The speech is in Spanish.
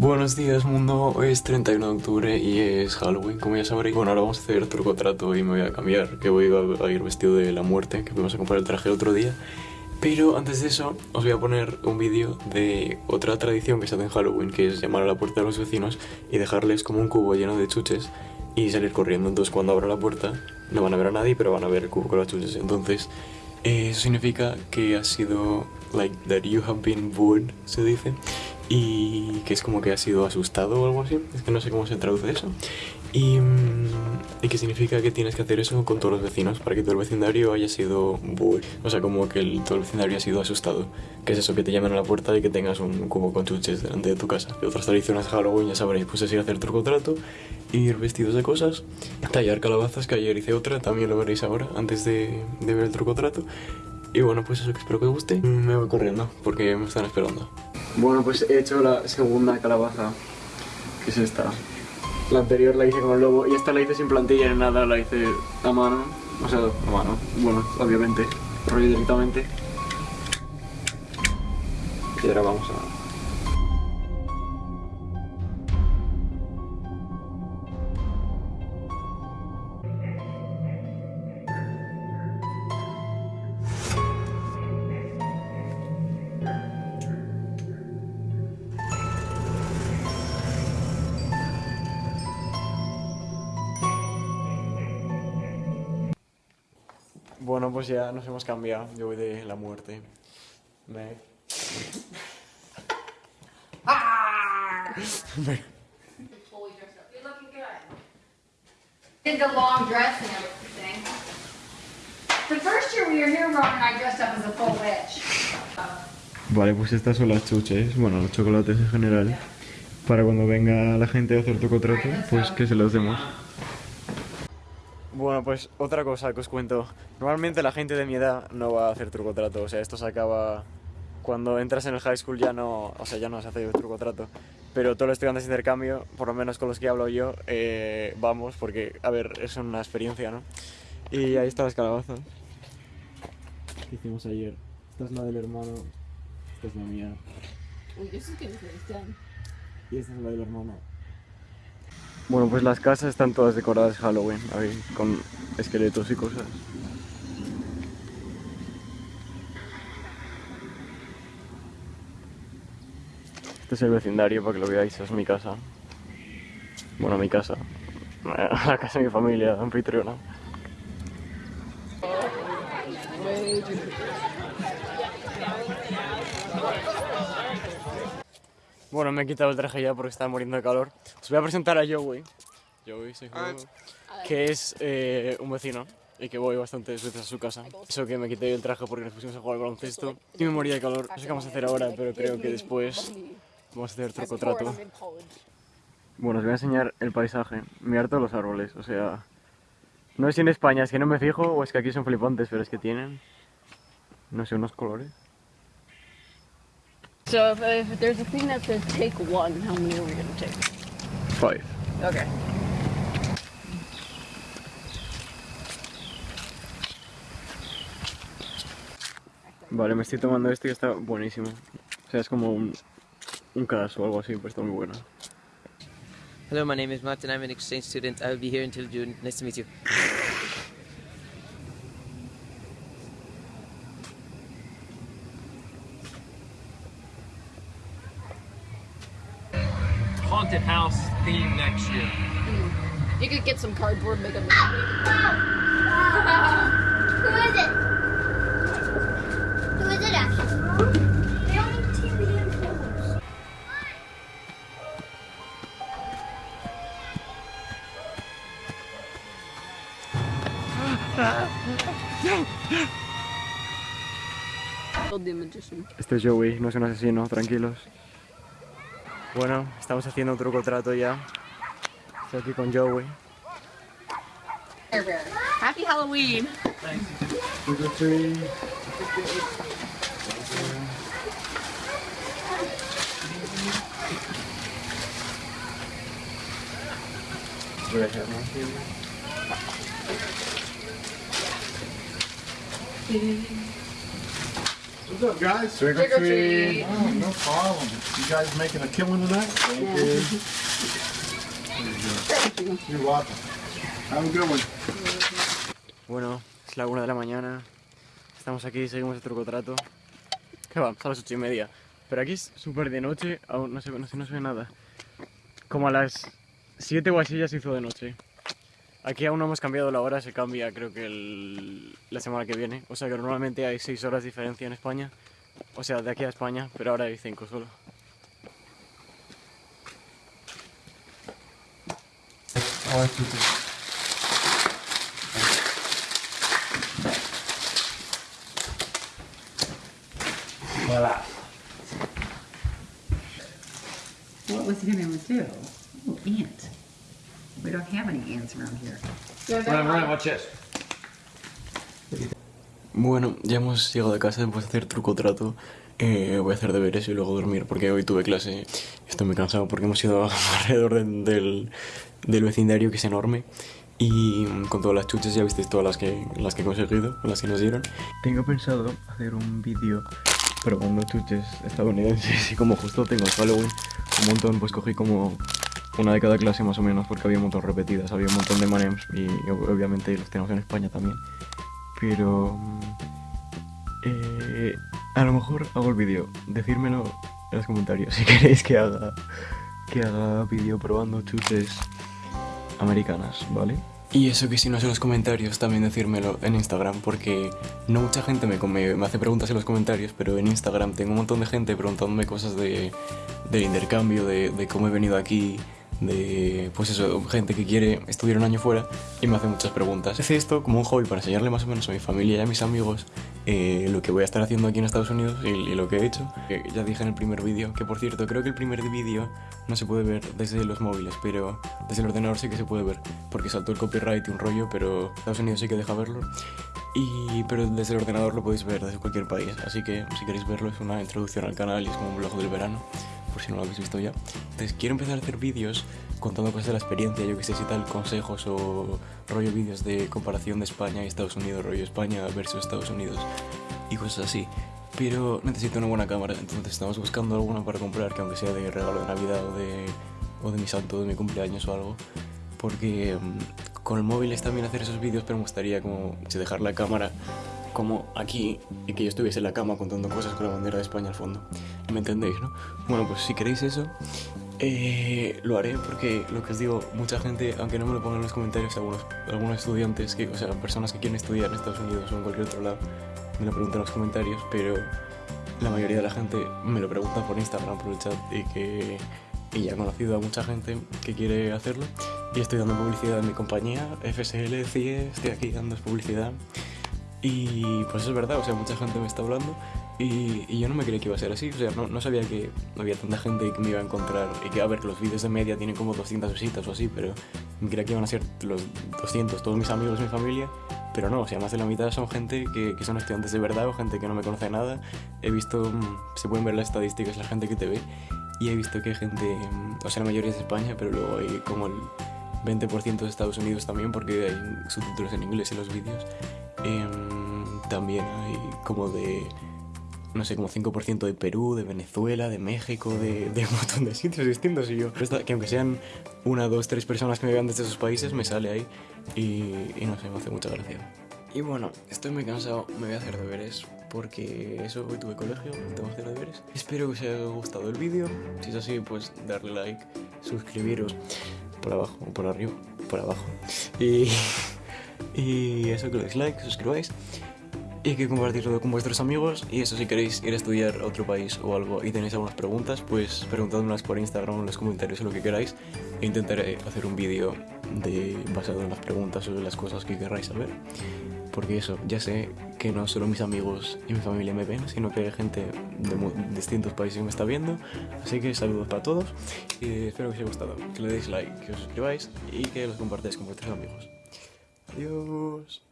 Buenos días mundo, hoy es 31 de octubre y es Halloween, como ya sabréis. Bueno, ahora vamos a hacer truco trato y me voy a cambiar, que voy a ir vestido de la muerte, que fuimos a comprar el traje el otro día. Pero antes de eso, os voy a poner un vídeo de otra tradición que se hace en Halloween, que es llamar a la puerta de los vecinos y dejarles como un cubo lleno de chuches y salir corriendo. Entonces cuando abra la puerta no van a ver a nadie, pero van a ver el cubo con las chuches. Entonces eso significa que ha sido, like, that you have been bored, se dice y que es como que ha sido asustado o algo así, es que no sé cómo se traduce eso. Y, mm, y que significa que tienes que hacer eso con todos los vecinos para que todo el vecindario haya sido. O sea, como que el, todo el vecindario haya sido asustado. Que es eso, que te llamen a la puerta y que tengas un cubo con chuches delante de tu casa. Y otras tradiciones de Halloween, ya sabréis, pues es ir a hacer truco trato, ir vestidos de cosas, tallar calabazas, que ayer hice otra, también lo veréis ahora, antes de, de ver el truco trato. Y bueno, pues eso, que espero que os guste. Me voy corriendo, porque me están esperando. Bueno, pues he hecho la segunda calabaza, que es esta. La anterior la hice con el lobo y esta la hice sin plantilla ni nada, la hice a mano. O sea, a mano, bueno, obviamente, rollo directamente. Y ahora vamos a Bueno, pues ya nos hemos cambiado. Yo voy de la muerte. Me... ¡Ah! Did the long dress and everything. The first year we were here, Ron and I dressed up as a full witch. Vale, pues estas son las chuches, bueno, los chocolates en general. Para cuando venga la gente a hacer truco trato, pues que se los demos. Bueno, pues otra cosa que os cuento. Normalmente la gente de mi edad no va a hacer truco trato, o sea, esto se acaba cuando entras en el high school ya no, o sea, ya no se hace truco trato. Pero todos los estudiantes de intercambio, por lo menos con los que hablo yo, eh, vamos, porque, a ver, es una experiencia, ¿no? Y ahí están las calabazas que hicimos ayer. Esta es la del hermano, esta es la mía. Uy, eso es que Y esta es la del hermano. Bueno, pues las casas están todas decoradas Halloween, con esqueletos y cosas. Este es el vecindario para que lo veáis, es mi casa. Bueno, mi casa. La casa de mi familia, anfitriona. Bueno, me he quitado el traje ya porque estaba muriendo de calor. Os voy a presentar a Joey. Joey, soy que es eh, un vecino y que voy bastantes veces a su casa. Eso que me quité el traje porque nos pusimos a jugar al baloncesto. Y me moría de calor. No sé qué vamos a hacer ahora, pero creo que después vamos a hacer truco trato. Bueno, os voy a enseñar el paisaje. Mirar todos los árboles, o sea... No sé si en España es que no me fijo o es que aquí son flipantes, pero es que tienen... No sé, unos colores. So if, if there's a thing that says take one, how many are we gonna take? Five. Okay. Vale, me estoy tomando este que está buenísimo. O sea, es como un, un caso o algo así, pero está muy bueno. Hello, my name is Martin. I'm an exchange student. I'll be here until June. Nice to meet you. Haunted house theme next year. Hmm. You could get some cardboard, and make a movie. Who is it? Who is it actually? They only TV and photos. The magician. Este es Joey, no es un asesino, tranquilos. Bueno, estamos haciendo un truco trato ya. Estoy aquí con Joey. Happy Halloween! Trick or treat. Voy a hacer más What's up, guys? Trick or treat. Oh, no problem. You guys making a killing tonight? Thank you. You're welcome. Have a good one. Bueno, es la una de la mañana. Estamos aquí, seguimos el trucotrato. ¿Qué va? A las ocho y media. Pero aquí es súper de noche, aún no se, ve- no, se, no se ve nada. Como a las 7 o así ya se hizo de noche. Aquí aún no hemos cambiado la hora, se cambia creo que el- la semana que viene. O sea que normalmente hay 6 horas de diferencia en España. O sea, de aquí a España, pero ahora hay 5 solo. What was he gonna do? Oh, ant. We don't have any ants around here. Bueno, ya hemos llegado a casa después de hacer truco trato. Eh, voy a hacer deberes y luego dormir porque hoy tuve clase. Estoy muy cansado porque hemos ido alrededor de- del, del vecindario que es enorme. Y con todas las chuches ya visteis todas las que, las que he conseguido, las que nos dieron. Tengo pensado hacer un vídeo probando chuches estadounidenses y como justo tengo el Halloween un montón, pues cogí como una de cada clase más o menos porque había un montón repetidas, había un montón de M&M's y ob- obviamente los tenemos en España también. Pero... mm, eh, a lo mejor hago el vídeo. Decírmelo en los comentarios si queréis que haga, que haga vídeo probando chuches americanas, ¿vale? Y eso que si no es en los comentarios, también decírmelo en Instagram, porque no mucha gente me, me, me hace preguntas en los comentarios, pero en Instagram tengo un montón de gente preguntándome cosas de, del intercambio, de cómo he venido aquí, de pues eso, gente que quiere estudiar un año fuera y me hace muchas preguntas. Hice esto como un hobby para enseñarle más o menos a mi familia y a mis amigos eh, lo que voy a estar haciendo aquí en Estados Unidos y, y lo que he hecho. Eh, ya dije en el primer vídeo, que por cierto, creo que el primer vídeo no se puede ver desde los móviles, pero desde el ordenador sí que se puede ver, porque saltó el copyright y un rollo, pero Estados Unidos sí que deja verlo. Y, pero desde el ordenador lo podéis ver desde cualquier país, así que si queréis verlo es una introducción al canal y es como un blog del verano, por si no lo habéis visto ya. Entonces quiero empezar a hacer vídeos contando cosas de la experiencia, yo que sé si tal, consejos o rollo vídeos de comparación de España y Estados Unidos, rollo España versus Estados Unidos y cosas así. Pero necesito una buena cámara, entonces estamos buscando alguna para comprar, que aunque sea de regalo de Navidad o de, o de mi santo, de mi cumpleaños o algo. Porque mm, con el móvil está bien hacer esos vídeos, pero me gustaría como si dejar la cámara como aquí y que yo estuviese en la cama contando cosas con la bandera de España al fondo. ¿Me entendéis, no? Bueno, pues si queréis eso, eh, lo haré porque lo que os digo, mucha gente, aunque no me lo pongan en los comentarios, algunos, algunos estudiantes, que, o sea, personas que quieren estudiar en Estados Unidos o en cualquier otro lado, me lo preguntan en los comentarios, pero la mayoría de la gente me lo pregunta por Instagram, por el chat, y que y ya he conocido a mucha gente que quiere hacerlo. Y estoy dando publicidad en mi compañía, FSL, CIE, estoy aquí dando publicidad. Y pues es verdad, o sea, mucha gente me está hablando y, y yo no me creía que iba a ser así, o sea, no, no sabía que había tanta gente que me iba a encontrar y que a ver, que los vídeos de media tienen como 200 visitas o así, pero me creía que iban a ser los 200, todos mis amigos, mi familia, pero no, o sea, más de la mitad son gente que, que son estudiantes de verdad o gente que no me conoce nada. He visto, mm, se pueden ver las estadísticas, la gente que te ve, y he visto que hay gente, mm, o sea, la mayoría es de España, pero luego hay como el 20% de Estados Unidos también, porque hay subtítulos en inglés en los vídeos. Em, también hay como de, no sé, como 5% de Perú, de Venezuela, de México, de, de un montón de sitios distintos. Y yo, que aunque sean una, dos, tres personas que me vean desde esos países, me sale ahí. Y, no sé, me hace mucha gracia. Y bueno, estoy muy cansado, me voy a hacer deberes. Porque eso, hoy tuve colegio, tengo que hacer deberes. Espero que os haya gustado el vídeo. Si es así, pues darle like, suscribiros por abajo por arriba, por abajo. Y, y eso, que le deis like, suscribáis. Y que compartirlo con vuestros amigos. Y eso, si queréis ir a estudiar a otro país o algo y tenéis algunas preguntas, pues preguntadmelas por Instagram en los comentarios o lo que queráis. E intentaré hacer un vídeo de, basado en las preguntas o las cosas que queráis saber. Porque eso, ya sé que no solo mis amigos y mi familia me ven, sino que hay gente de distintos países que me está viendo. Así que saludos para todos. Y espero que os haya gustado. Que le deis like, que os suscribáis y que los compartáis con vuestros amigos. Adiós.